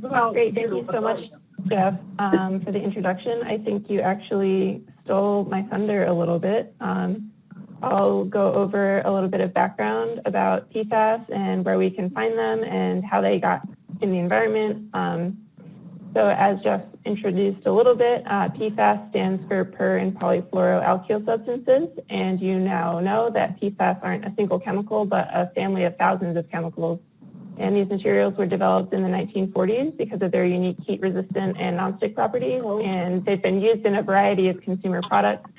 Well, great, thank you so much, Jeff, um, for the introduction. I think you actually stole my thunder a little bit. Um, I'll go over a little bit of background about PFAS and where we can find them and how they got in the environment. Um, so as Jeff introduced a little bit, uh, PFAS stands for per and polyfluoroalkyl substances, and you now know that PFAS aren't a single chemical, but a family of thousands of chemicals. And these materials were developed in the 1940s because of their unique heat-resistant and nonstick properties, and they've been used in a variety of consumer products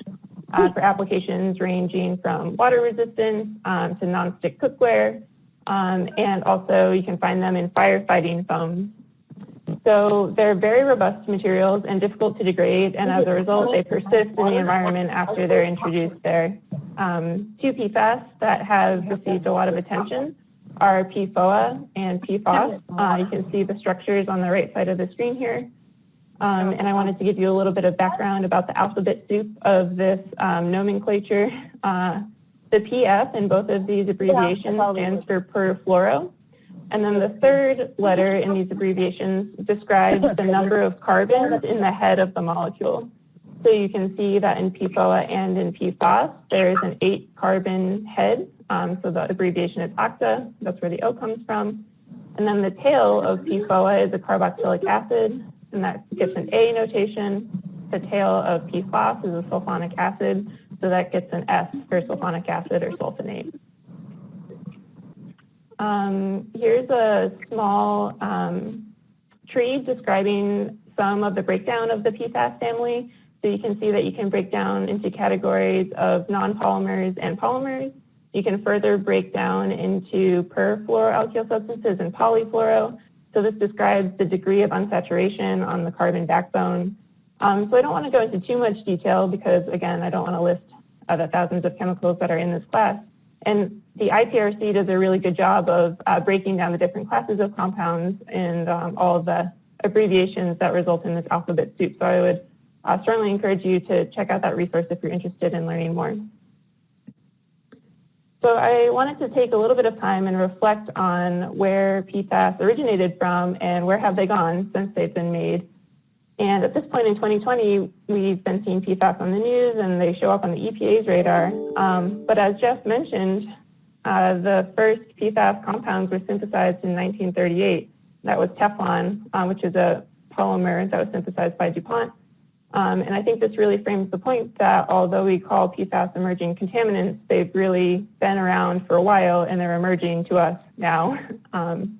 uh, for applications ranging from water resistance um, to nonstick cookware, um, and also you can find them in firefighting foams. So they're very robust materials and difficult to degrade, and as a result, they persist in the environment after they're introduced there. Um, two PFAS that have received a lot of attention are PFOA and PFOS. Uh, you can see the structures on the right side of the screen here. Um, and I wanted to give you a little bit of background about the alphabet soup of this um, nomenclature. Uh, the PF in both of these abbreviations stands for perfluoro. And then the third letter in these abbreviations describes the number of carbons in the head of the molecule. So you can see that in PFOA and in PFOS, there is an eight carbon head. Um, so the abbreviation is octa. That's where the O comes from. And then the tail of PFOA is a carboxylic acid, and that gets an A notation. The tail of PFOS is a sulfonic acid, so that gets an S for sulfonic acid or sulfonate. Um, here's a small um, tree describing some of the breakdown of the PFAS family. So you can see that you can break down into categories of non-polymers and polymers. You can further break down into perfluoroalkyl substances and polyfluoro. So this describes the degree of unsaturation on the carbon backbone. Um, so I don't want to go into too much detail because, again, I don't want to list uh, the thousands of chemicals that are in this class. And the ITRC does a really good job of uh, breaking down the different classes of compounds and um, all the abbreviations that result in this alphabet soup. So I would uh, certainly encourage you to check out that resource if you're interested in learning more. So I wanted to take a little bit of time and reflect on where PFAS originated from and where have they gone since they've been made. And at this point in 2020, we've been seeing PFAS on the news and they show up on the EPA's radar. Um, but as Jeff mentioned, uh, the first PFAS compounds were synthesized in 1938. That was Teflon, uh, which is a polymer that was synthesized by DuPont. Um, and I think this really frames the point that although we call PFAS emerging contaminants, they've really been around for a while and they're emerging to us now. Um,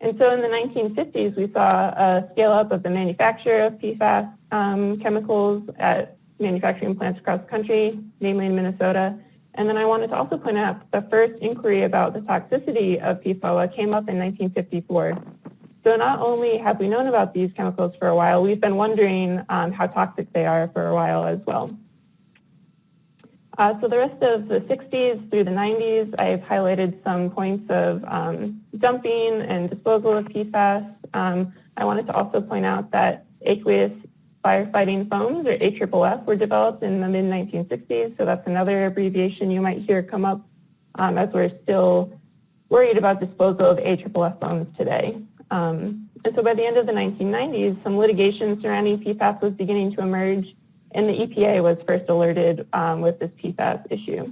and so in the 1950s, we saw a scale up of the manufacture of PFAS um, chemicals at manufacturing plants across the country, namely in Minnesota. And then I wanted to also point out the first inquiry about the toxicity of PFOA came up in 1954. So not only have we known about these chemicals for a while, we've been wondering um, how toxic they are for a while as well. Uh, so the rest of the 60s through the 90s, I've highlighted some points of um, dumping and disposal of PFAS. Um, I wanted to also point out that aqueous firefighting foams, or AFFF, were developed in the mid-1960s, so that's another abbreviation you might hear come up um, as we're still worried about disposal of AFFF foams today. Um, and so by the end of the 1990s, some litigation surrounding PFAS was beginning to emerge, and the EPA was first alerted um, with this PFAS issue.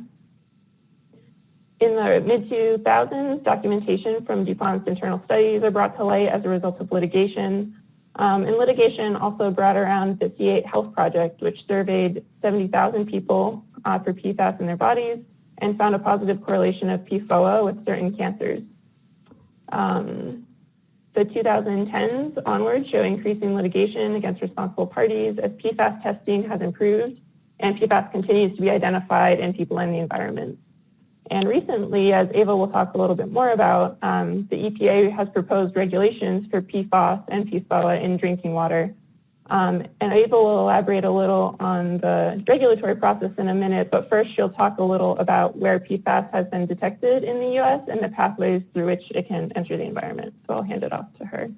In the mid-2000s, documentation from DuPont's internal studies are brought to light as a result of litigation. Um, and litigation also brought around the C8 Health Project, which surveyed 70,000 people uh, for PFAS in their bodies and found a positive correlation of PFOA with certain cancers. Um, the 2010s onward show increasing litigation against responsible parties as PFAS testing has improved and PFAS continues to be identified in people and the environment. And recently, as Ava will talk a little bit more about, um, the EPA has proposed regulations for PFAS and PFOA in drinking water. Um, and Ava will elaborate a little on the regulatory process in a minute, but first she'll talk a little about where PFAS has been detected in the U.S. and the pathways through which it can enter the environment. So I'll hand it off to her.